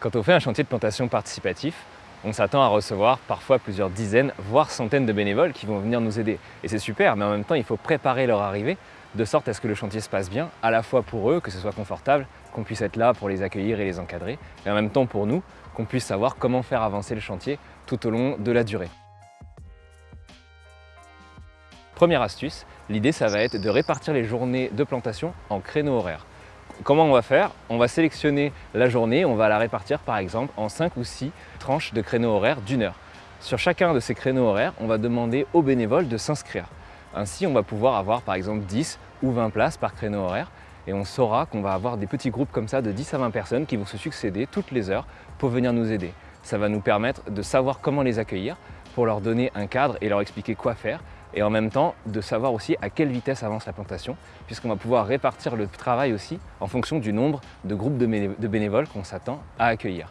Quand on fait un chantier de plantation participatif, on s'attend à recevoir parfois plusieurs dizaines, voire centaines de bénévoles qui vont venir nous aider. Et c'est super, mais en même temps, il faut préparer leur arrivée de sorte à ce que le chantier se passe bien, à la fois pour eux, que ce soit confortable, qu'on puisse être là pour les accueillir et les encadrer, et en même temps pour nous, qu'on puisse savoir comment faire avancer le chantier tout au long de la durée. Première astuce, l'idée ça va être de répartir les journées de plantation en créneaux horaires. Comment on va faire? On va sélectionner la journée, on va la répartir par exemple en 5 ou 6 tranches de créneaux horaires d'une heure. Sur chacun de ces créneaux horaires, on va demander aux bénévoles de s'inscrire. Ainsi, on va pouvoir avoir par exemple 10 ou 20 places par créneau horaire et on saura qu'on va avoir des petits groupes comme ça de 10 à 20 personnes qui vont se succéder toutes les heures pour venir nous aider. Ça va nous permettre de savoir comment les accueillir pour leur donner un cadre et leur expliquer quoi faire et en même temps de savoir aussi à quelle vitesse avance la plantation puisqu'on va pouvoir répartir le travail aussi en fonction du nombre de groupes de bénévoles qu'on s'attend à accueillir.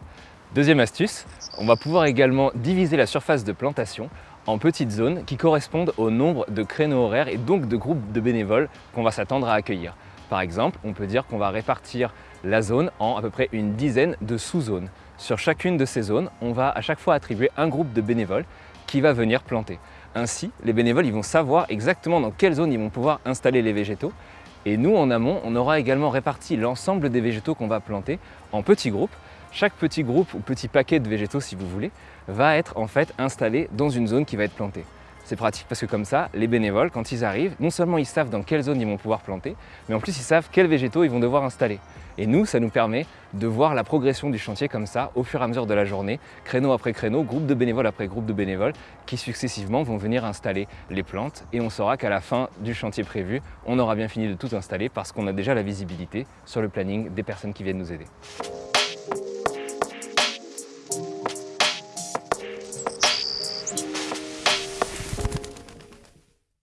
Deuxième astuce, on va pouvoir également diviser la surface de plantation en petites zones qui correspondent au nombre de créneaux horaires et donc de groupes de bénévoles qu'on va s'attendre à accueillir. Par exemple, on peut dire qu'on va répartir la zone en à peu près une dizaine de sous-zones. Sur chacune de ces zones, on va à chaque fois attribuer un groupe de bénévoles qui va venir planter. Ainsi, les bénévoles ils vont savoir exactement dans quelle zone ils vont pouvoir installer les végétaux et nous, en amont, on aura également réparti l'ensemble des végétaux qu'on va planter en petits groupes. Chaque petit groupe ou petit paquet de végétaux, si vous voulez, va être en fait installé dans une zone qui va être plantée. C'est pratique parce que comme ça, les bénévoles, quand ils arrivent, non seulement ils savent dans quelle zone ils vont pouvoir planter, mais en plus ils savent quels végétaux ils vont devoir installer. Et nous, ça nous permet de voir la progression du chantier comme ça, au fur et à mesure de la journée, créneau après créneau, groupe de bénévoles après groupe de bénévoles, qui successivement vont venir installer les plantes. Et on saura qu'à la fin du chantier prévu, on aura bien fini de tout installer parce qu'on a déjà la visibilité sur le planning des personnes qui viennent nous aider.